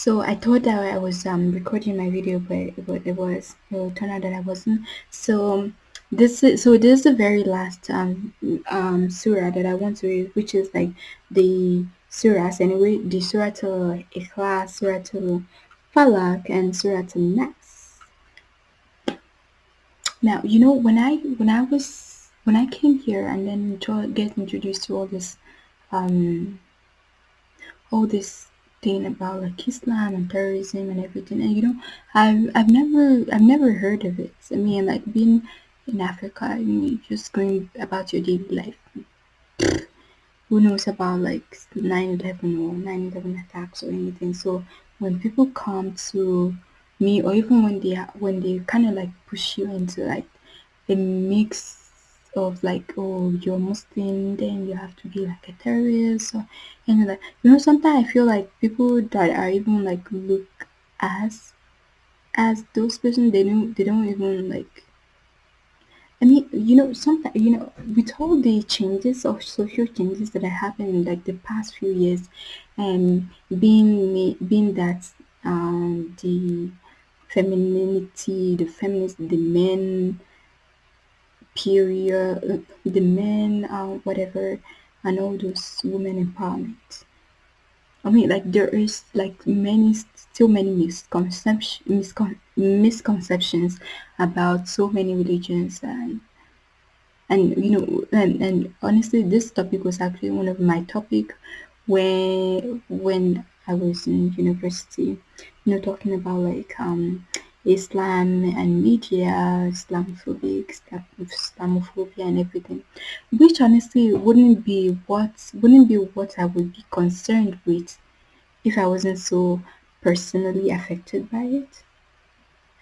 So I thought that I was um recording my video, but it, it was it turned out that I wasn't. So um, this is so this is the very last um um surah that I want to read, which is like the surahs anyway, the surah to Ikhlas, surah to Falak, and surah to Nas. Now you know when I when I was when I came here and then to get introduced to all this um all this thing about like Islam and terrorism and everything. And you know, I've I've never I've never heard of it. I mean, like being in Africa, I mean, just going about your daily life. Who knows about like 9/11 or 9/11 attacks or anything? So when people come to me, or even when they when they kind of like push you into like a mix of like oh you're Muslim then you have to be like a terrorist or and like you know sometimes I feel like people that are even like look as as those person they don't they don't even like I mean you know sometimes you know with all the changes of social changes that have happened in like the past few years and being me being that um the femininity the feminist the men period, uh, the men, whatever, and all those women empowerment. I mean, like there is like many, still many miscon- misconceptions about so many religions, and and you know, and and honestly, this topic was actually one of my topic when when I was in university. You know, talking about like um Islam and media, Islamophobic, Islamophobia, and everything, which honestly wouldn't be what wouldn't be what I would be concerned with if I wasn't so personally affected by it.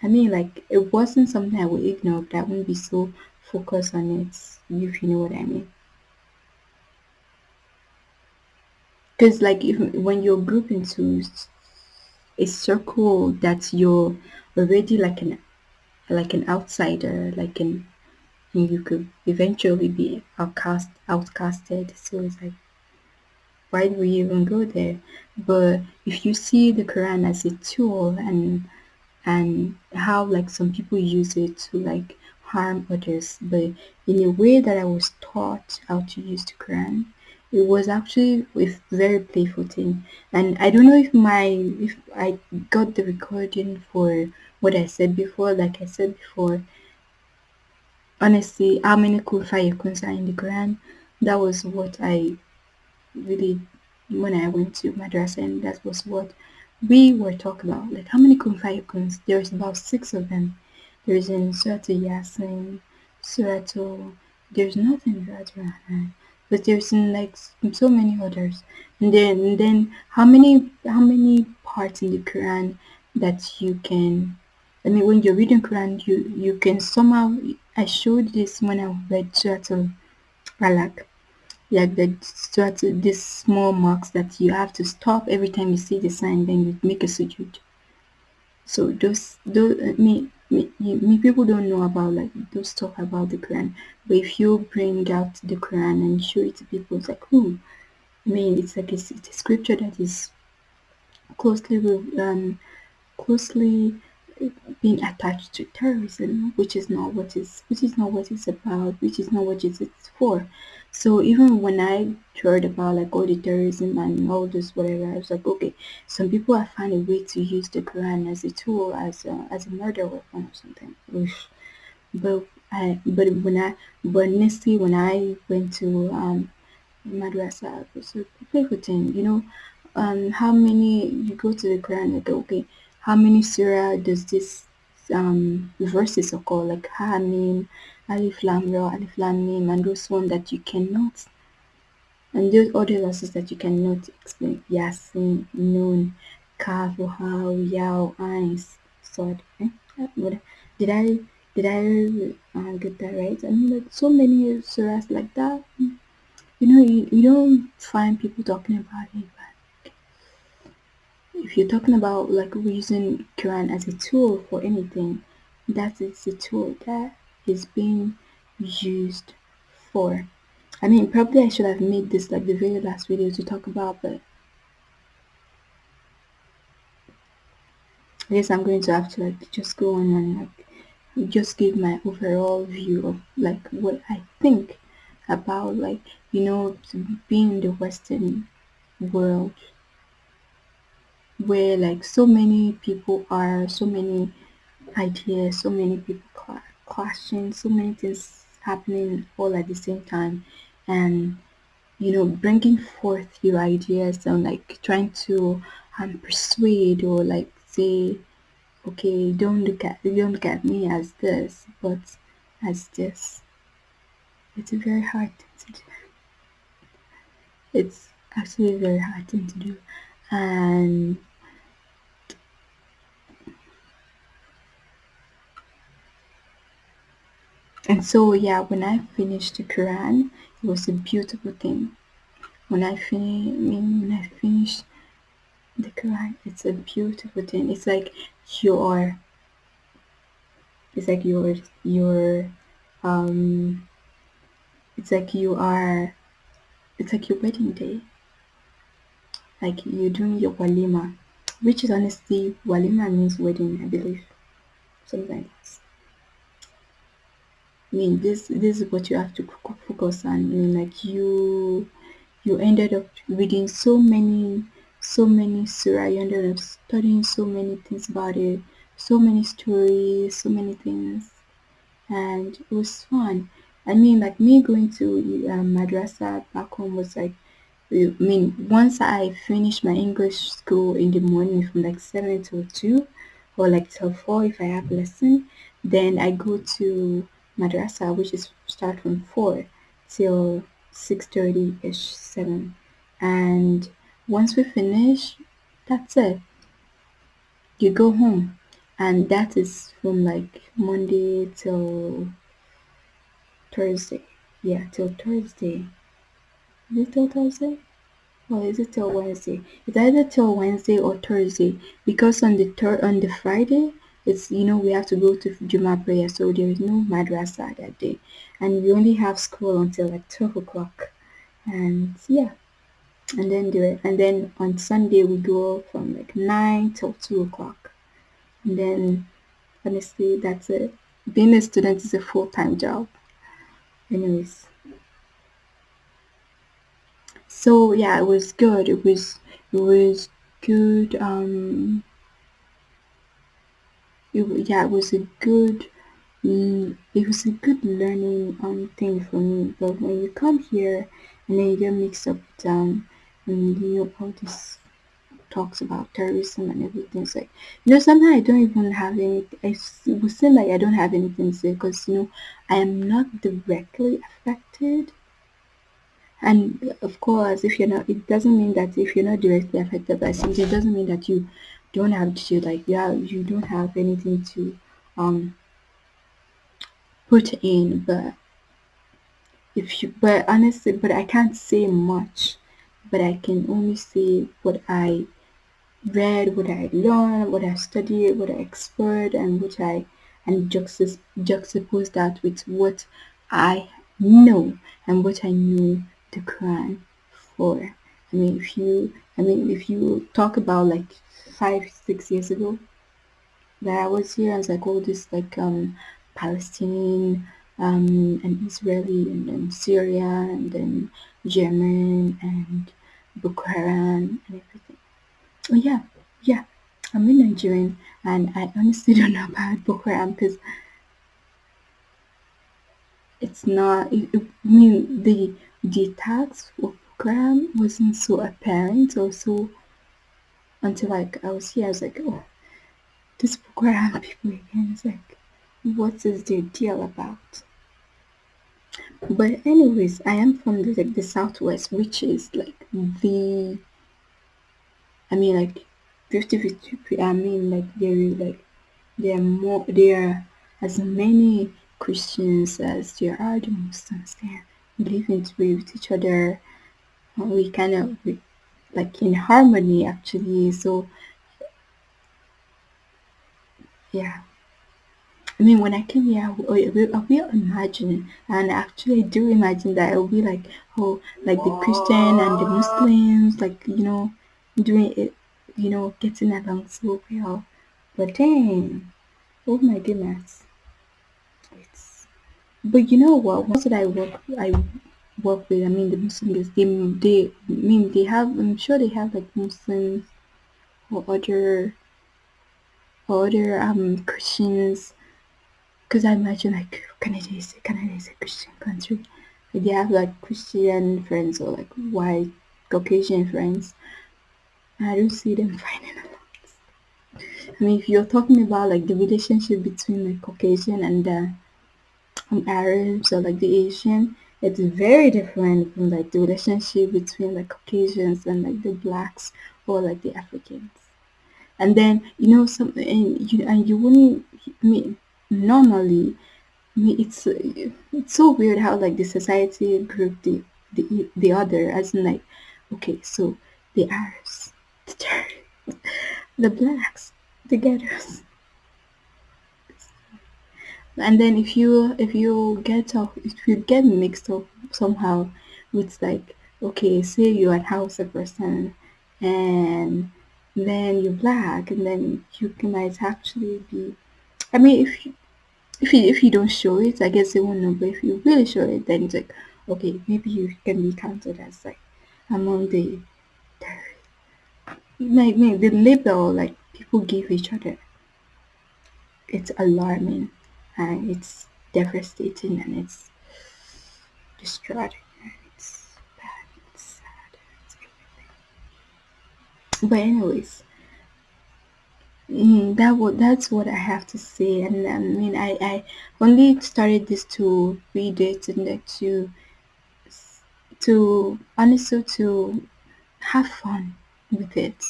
I mean, like it wasn't something I would ignore, but I wouldn't be so focused on it. If you know what I mean. Because like if when you're grouped into a circle that you're already like an like an outsider, like an you could eventually be outcast outcasted. So it's like why do we even go there? But if you see the Quran as a tool and and how like some people use it to like harm others, but in a way that I was taught how to use the Quran, it was actually a very playful thing. And I don't know if my if I got the recording for what I said before. Like I said before, honestly, how many cool fire are in the Quran? That was what I really when I went to madrasa and that was what we were talking about. Like how many kun fayakun? There's about six of them. There's in Surah Yasin, Surah there's nothing in Surah Rahman. But there's like so many others. And then and then how many how many parts in the Quran that you can I mean when you're reading Quran you you can somehow I showed this when I read Surah Al like the sort these small marks that you have to stop every time you see the sign, then you make a sujood. So those those uh, me me, me people don't know about like those stuff about the Quran. But if you bring out the Quran and show it to people, it's like, hmm. I mean, it's like it's, it's a scripture that is closely um closely being attached to terrorism, which is not what is which is not what it's about, which is not what it's for. So even when I heard about like all the terrorism and all this whatever, I was like, okay, some people have found a way to use the Quran as a tool, as a, as a murder weapon or something. But I but when I but honestly when I went to um madrasa, a playful thing, you know. Um, how many you go to the Quran like okay, how many surah does this um verses occur like Ha Hamim, Alif Lam Ra, Alif Lam Mim, and those one that you cannot, and those other verses that you cannot explain. Yasin, Nun, Kaf, How, Yao, Ain, Sod. Eh? Did I did I uh, get that right? I mean, like so many surahs like that. You know, you, you don't find people talking about it, if you're talking about like using Quran as a tool for anything, that is a tool that is being used for. I mean, probably I should have made this like the very last video to talk about, but I guess I'm going to have to like just go on and like just give my overall view of like what I think about like you know being in the Western world where like so many people are, so many ideas, so many people cla- clashing, so many things happening all at the same time, and you know bringing forth your ideas and like trying to um, persuade or like say okay don't look at don't look at me as this but as this. It's a very hard thing to do. It's actually a very hard thing to do. And and so yeah when i finished the quran it was a beautiful thing. When i finish when i finished the quran it's a beautiful thing. It's like your it's like your your um it's like you are it's like your wedding day. Like you're doing your walima which is honestly walima means wedding i believe. Something like that i mean this this is what you have to focus on. I mean like you you ended up reading so many so many surah. You ended up studying so many things about it. So many stories so many things. And it was fun. I mean like me going to um, madrasa back home was like I mean, once I finish my English school in the morning from like 7 till 2 or like till 4 if I have lesson, then I go to madrasa, which is start from 4 till 6.30ish, 7. And once we finish, that's it. You go home. And that is from like Monday till Thursday. Yeah, till Thursday. Is it till Thursday? Or is it till Wednesday? It's either till Wednesday or Thursday because on the third on the Friday it's you know we have to go to Juma prayer so there is no madrasa that day and we only have school until like twelve o'clock and yeah and then do it and then on Sunday we go from like nine till two o'clock and then honestly that's it. Being a student is a full time job. Anyways, so yeah, it was good. It was it was good. Um, it, yeah, it was a good mm, it was a good learning um thing for me. But when you come here and then you get mixed up with um and you know all this talks about terrorism and everything, it's like you know sometimes I don't even have any. I it would seem like I don't have anything to say because you know I am not directly affected. And of course, if you're not, it doesn't mean that if you're not directly affected by something, it doesn't mean that you don't have to like yeah you don't have anything to um put in. But if you but honestly, but I can't say much. But I can only say what I read, what I learned, what I studied, what I explored, and what I and juxtapose, juxtapose that with what I know and what I knew the Quran for. I mean, if you, I mean, if you talk about like five, six years ago that I was here, I was like all this like um Palestinian um and Israeli and then Syria and then Yemen and Boko Haram and everything. Oh yeah, yeah. I'm a Nigerian, and I honestly don't know about Boko Haram because it's not. It, it- I mean, the the attacks of Boko Haram wasn't so apparent or so until like I was here. I was like, oh, this Haram people again. It's like, what is their deal about? But anyways, I am from the like the southwest, which is like the. I mean, like 50 I mean, like there like There are more there are as many Christians as there are the Muslims there. We live in with each other. uh, We kind of we, like in harmony actually. So yeah. I mean, when I came here, I will, I will imagine, and actually I do imagine that it will be like, oh, like the Christian and the Muslims, like you know, doing it, you know, getting along so well. But dang, oh my goodness, it's. But you know what? Once that I work, I work with. I mean, the Muslims. They, they, I mean, they have. I'm sure they have like Muslims or other, or other um Christians. Because I imagine like Canada is Canada is a Christian country. Like, they have like Christian friends or like white Caucasian friends. I don't see them fighting a lot. I mean, if you're talking about like the relationship between like Caucasian and the um, Arabs or like the Asian, it's very different from like the relationship between like Caucasians and like the blacks or like the Africans. And then you know some and you and you wouldn't I mean normally I mean it's it's so weird how like the society group the the the other as in like okay so the Arabs the Turks the blacks the ghettos and then if you if you get off if you get mixed up somehow with like okay say you're a Hausa person and then you're black and then you might actually be I mean if you if you if you don't show it I guess they won't know but if you really show it then it's like okay maybe you can be counted as like among the like the label like people give each other. It's alarming and it's devastating and it's distraughting and it's bad, it's sad, it's everything. But anyways, mm, that what that's what I have to say. And I mean, I I only started this to read it and to to honestly to have fun with it.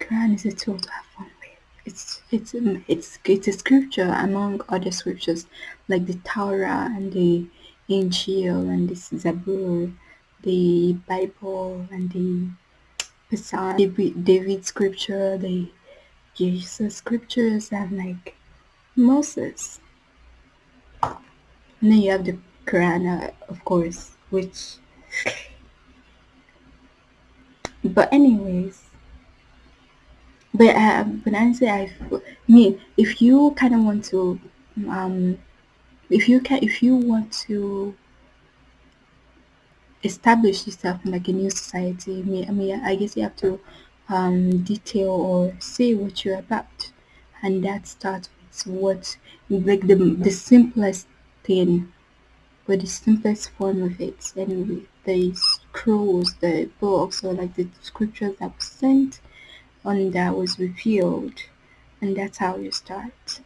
Quran is a tool to have fun it's it's um, it's it's a scripture among other scriptures like the Torah and the Injil and the Zabur, the Bible and the Psalm, David, David scripture, the Jesus scriptures, and like Moses. And then you have the Quran, uh, of course, which. But anyways, but uh, but honestly, I mean, if you kind of want to, um, if you can, if you want to establish yourself in like a new society, mean, I mean, I guess you have to um, detail or say what you're about, and that starts with what like the the simplest thing, but the simplest form of it. Anyway, the scrolls, the books, or like the scriptures that were sent on that was revealed and that's how you start.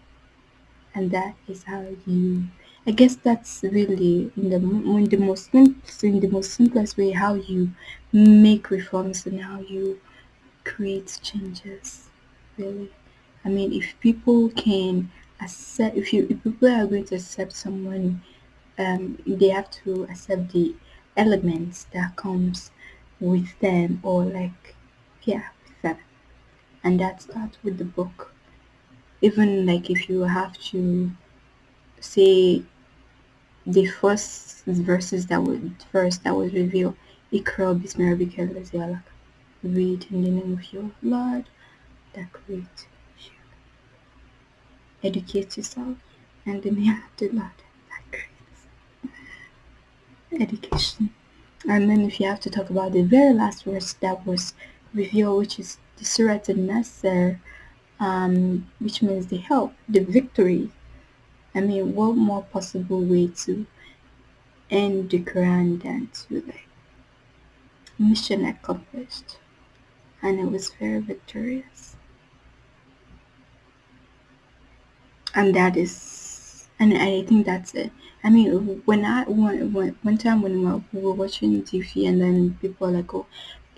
And that is how you i guess that's really in the in the most in the most simplest way how you make reforms and how you create changes really. I mean if people can accept if you if people are going to accept someone um they have to accept the elements that comes with them or like yeah and that starts with the book. Even like if you have to say the first verses that would first that was revealed Ikra bismi rabbika read in the name of your Lord that created you educate yourself and the name of the Lord that creates education. And then if you have to talk about the very last verse that was revealed which is the Surat al-Nasr, um, which means the help, the victory. I mean, what more possible way to end the Quran than to like mission accomplished, and it was very victorious. And that is, and I think that's it. I mean, when I when, when one time when we were watching TV, and then people are like, "Oh,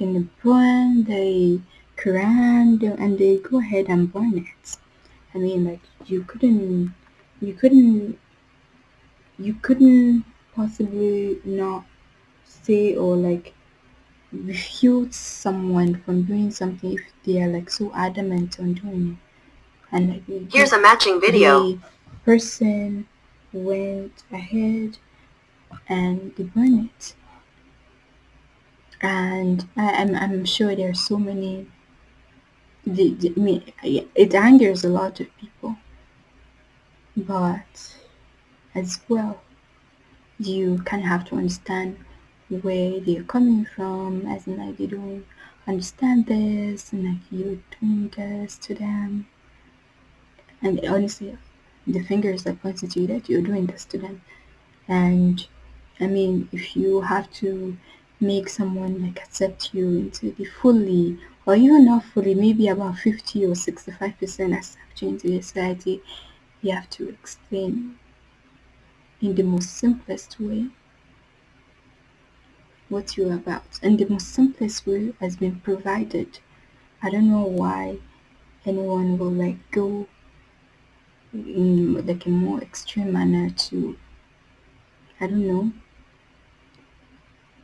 in the burn the Quran and they go ahead and burn it. I mean, like you couldn't, you couldn't, you couldn't possibly not say or like refute someone from doing something if they are like so adamant on doing it. And like here's a matching video. The person went ahead and they burned it. And I, I'm I'm sure there are so many the, the, I mean, it angers a lot of people, but as well, you kind of have to understand where they're coming from, as in like they don't understand this, and like you're doing this to them, and honestly, the fingers are pointing to you that you're doing this to them, and I mean, if you have to make someone like accept you into the fully, or even not fully, maybe about 50 or 65% accept you into the society, you have to explain in the most simplest way what you're about. And the most simplest way has been provided. I don't know why anyone will like go in like a more extreme manner to, I don't know,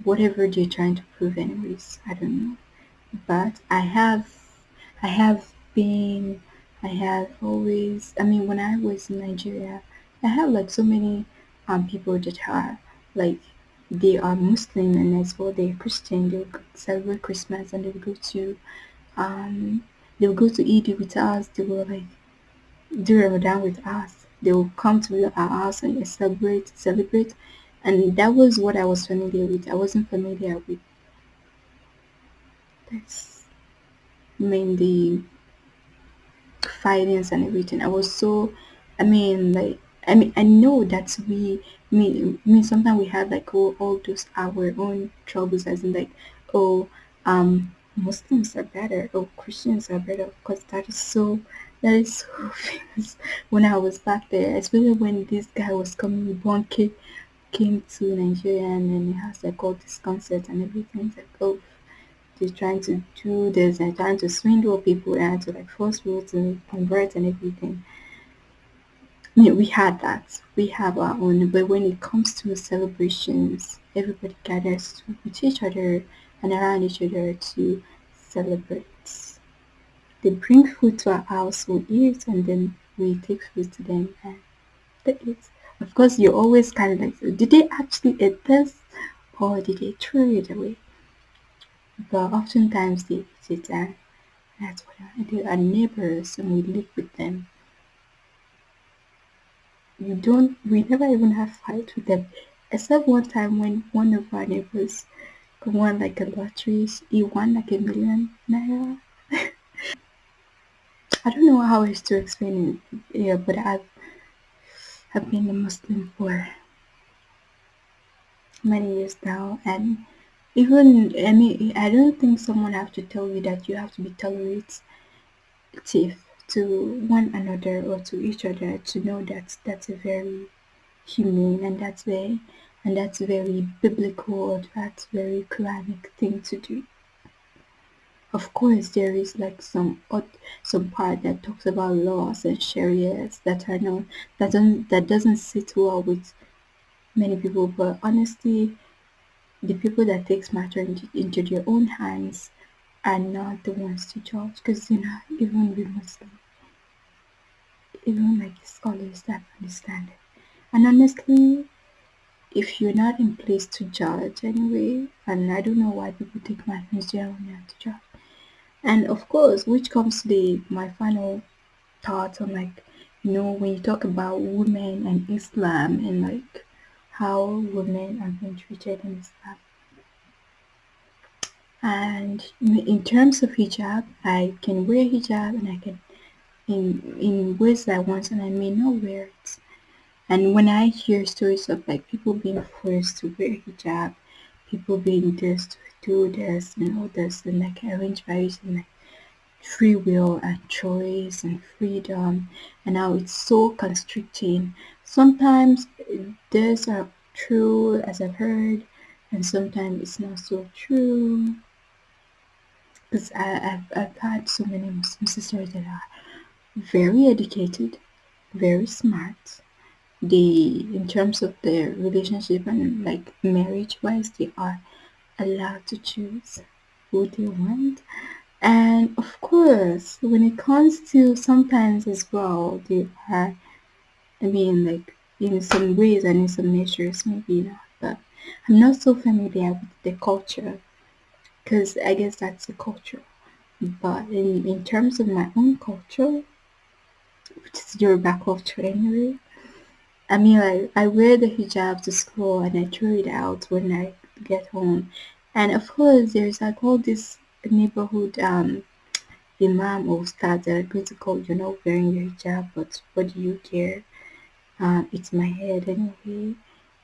whatever they're trying to prove anyways. I don't know. but I have I have been I have always I mean when I was in Nigeria I have like so many um people that are like they are Muslim and as well they're Christian they'll celebrate Christmas and they'll go to um they'll go to Eid with us they will like do Ramadan with us they will come to our house and celebrate celebrate and that was what I was familiar with I wasn't familiar with this mainly finance and everything. I was so, I mean, like, I mean, I know that we, I mean, sometimes we have like all, all those our own troubles, as in like, oh, um, Muslims are better, oh, Christians are better, because that is so, that is so famous. When I was back there, especially when this guy was coming, with Bonnke came to Nigeria, and then he has like all this concert and everything. It's like, oh, they're trying to do this and trying to swindle people and to like force people to convert and everything. I mean, we had that. We have our own, but when it comes to celebrations, everybody gathers with each other and around each other to celebrate. They bring food to our house, we eat, and then we take food to them and they eat. Of course, you're always kind of like, did they actually eat this or did they throw it away? But oftentimes they eat it and That's what I do. Our neighbors, and we live with them. We don't, we never even have fight with them. Except one time when one of our neighbors won like a lottery, he won like a million naira. I don't know how else to explain it here, but I've, I've been a Muslim for many years now, and even I mean, I don't think someone have to tell you that you have to be tolerant to one another or to each other to know that that's a very humane and that's very and that's very biblical or that's very Quranic thing to do. Of course, there is like some some part that talks about laws and sharias that are not that don't that doesn't sit well with many people. But honestly, the people that takes matter into, into their own hands are not the ones to judge because you know even we Muslims even like scholars that understand it. And honestly, if you're not in place to judge anyway, and I don't know why people take there when you to judge. And of course, which comes to the my final thoughts on like, you know, when you talk about women and Islam and like how women are being treated in Islam. And in terms of hijab, I can wear hijab and I can in in ways that I want and I may not wear it. And when I hear stories of like people being forced to wear hijab, people being this this and all this and like arranged by using like free will and choice and freedom and how it's so constricting. Sometimes these are true as I've heard and sometimes it's not so true. Because I've, I've had so many Muslim sisters that are very educated, very smart, they in terms of their relationship and like marriage wise they are allowed to choose who they want. And of course when it comes to sometimes as well they are i mean like in some ways and in some measures maybe not but i'm not so familiar with the culture because i guess that's the culture. But in, in terms of my own culture, which is Yoruba culture anyway, I mean, like, I wear the hijab to school and I throw it out when I get home. And of course, there's like all this neighborhood um, imam or ustad that are going to call you're not wearing your hijab, but what do you care? Um, it's my head anyway.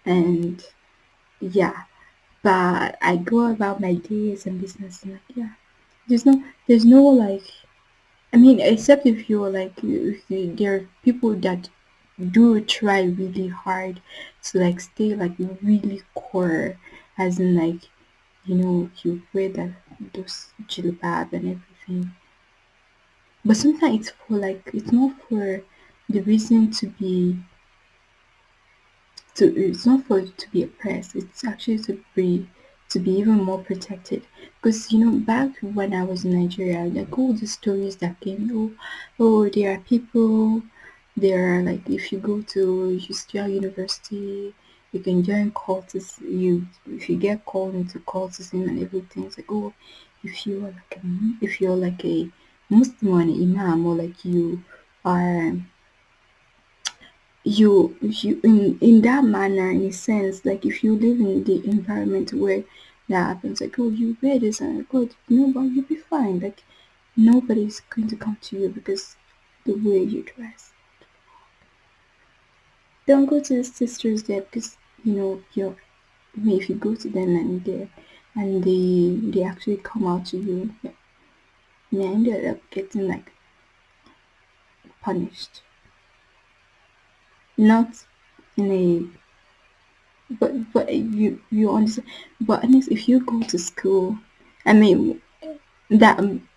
And yeah, but I go about my days and business and like, yeah, there's no, there's no like, I mean, except if you're like, you, you, there are people that do try really hard to like stay like really core as in like you know you wear that those jilbab and everything. But sometimes it's for like it's not for the reason to be to it's not for to be oppressed. It's actually to be to be even more protected. Because you know back when i was in nigeria like all the stories that came oh oh there are people there are like if you go to Justia University, you can join cultists. You if you get called into cultism and everything, it's like oh, if you're like a if you're like a Muslim or an imam or like you are you you in in that manner in a sense like if you live in the environment where that happens like oh you wear this and oh no but you'll be fine like nobody's going to come to you because the way you dress don't go to the sisters there because you know I mean, if you go to them and they and they they actually come out to you yeah, you ended up getting like punished. Not in a but but you you understand but at least if you go to school i mean that um,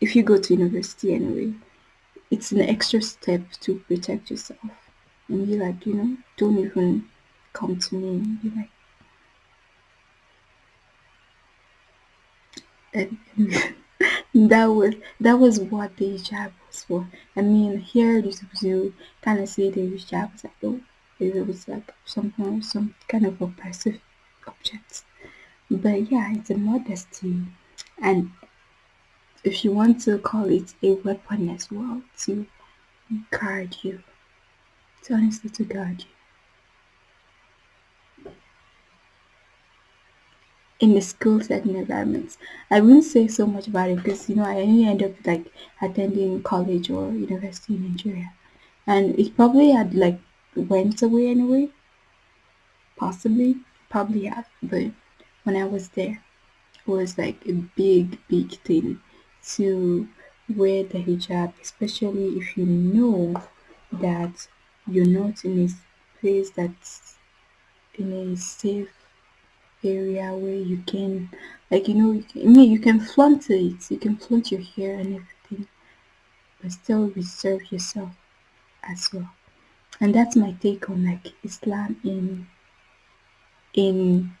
if you go to university anyway it's an extra step to protect yourself and be like you know don't even come to me and be like that was that was what the hijab was for. I mean, here it you kind of see the hijab as like oh, it was like something, some kind of oppressive object. But yeah, it's a modesty, and if you want to call it a weapon as well to guard you, to honestly to guard you. In the school setting environments. I wouldn't say so much about it because you know I only end up like attending college or university in Nigeria, and it probably had like went away anyway. Possibly, probably have, but when I was there, it was like a big, big thing to wear the hijab, especially if you know that you're not in a place that's in a safe area where you can like you know you can, you can flaunt it. You can flaunt your hair and everything but still reserve yourself as well. And that's my take on like Islam in in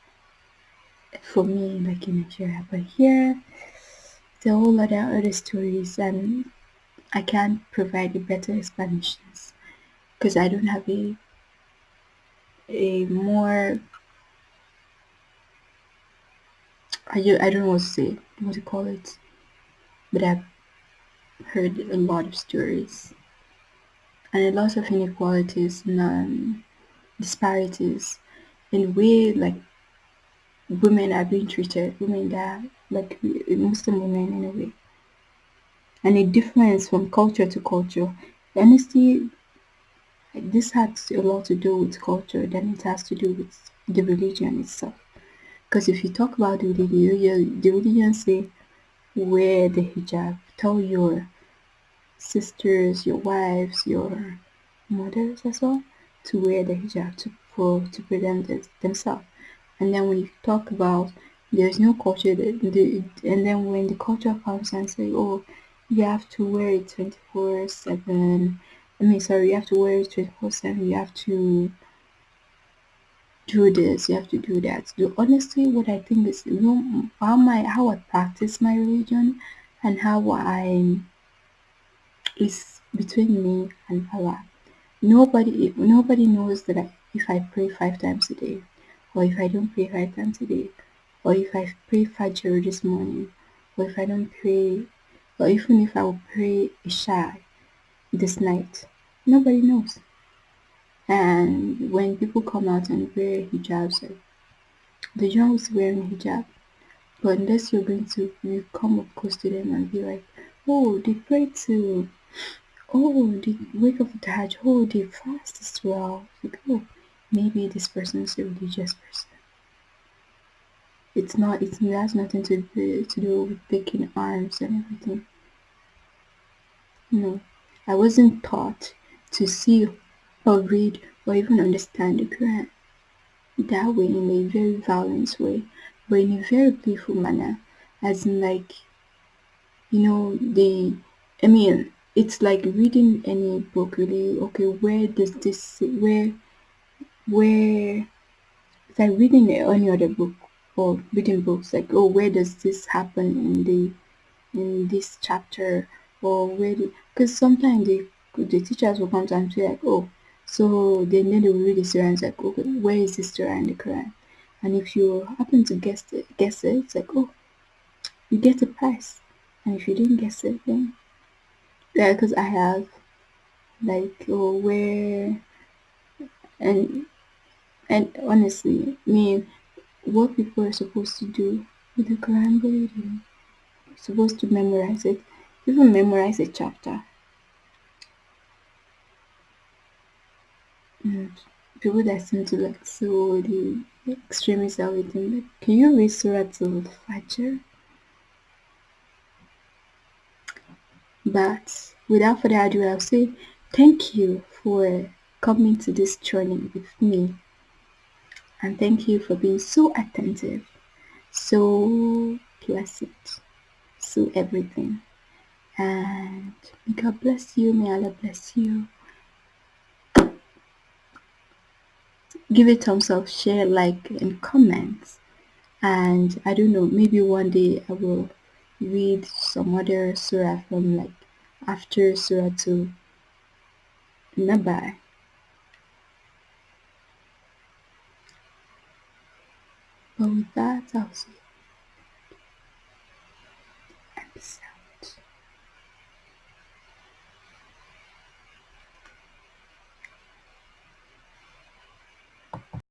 for me like in Nigeria. But here there are a lot of other stories and I can't provide a better explanations because I don't have a a more I, I don't know what to say, what to call it, but I've heard a lot of stories and a lot of inequalities and um, disparities in way like women are being treated, women that like Muslim women in a way, and a difference from culture to culture. Honestly, this has a lot to do with culture than it has to do with the religion itself. Because if you talk about the religion, the religion say wear the hijab. Tell your sisters, your wives, your mothers as well to wear the hijab to for to prevent it themselves. And then when you talk about there's no culture that the, and then when the culture comes and say, oh, you have to wear it 24 7 I mean, sorry, you have to wear it 24 7 you have to do this, you have to do that. So honestly, what I think is, you know, how my how I practice my religion and how I is between me and Allah. Nobody nobody knows that I, if I pray five times a day, or if I don't pray five times a day, or if I pray Fajr this morning, or if I don't pray or even if I will pray Isha this night, nobody knows. And when people come out and wear hijabs, like the young is wearing hijab, but unless you're going to you come up close to them and be like, oh, they pray to, oh, they wake up the Hajj, oh, they fast as well. Like, oh, maybe this person is a religious person. It's not. It has nothing to do, to do with taking arms and everything. No, I wasn't taught to see or read or even understand the Quran that way in a very violent way, but in a very playful manner, as in like you know the. I mean, it's like reading any book really. Okay, where does this where where it's like reading any other book or reading books like oh where does this happen in the in this chapter or where because sometimes the the teachers will come to and say like oh so then, then they will read the surah and it's like okay where is this surah in the Quran and if you happen to guess it guess it it's like oh you get a prize and if you didn't guess it then yeah because I have like oh where and and honestly I mean what people are supposed to do with the Quran. You're supposed to memorize it, even memorize a chapter. People that seem to like so the extremists are waiting like, can you read Surah Al Fajr? But without further ado, I'll say thank you for coming to this journey with me and thank you for being so attentive, so pleasant, so everything. And may God bless you, may Allah bless you. Give it thumbs up, share, like, and comment. And I don't know, maybe one day I will read some other surah from like after surah to Naba But with that, I'll see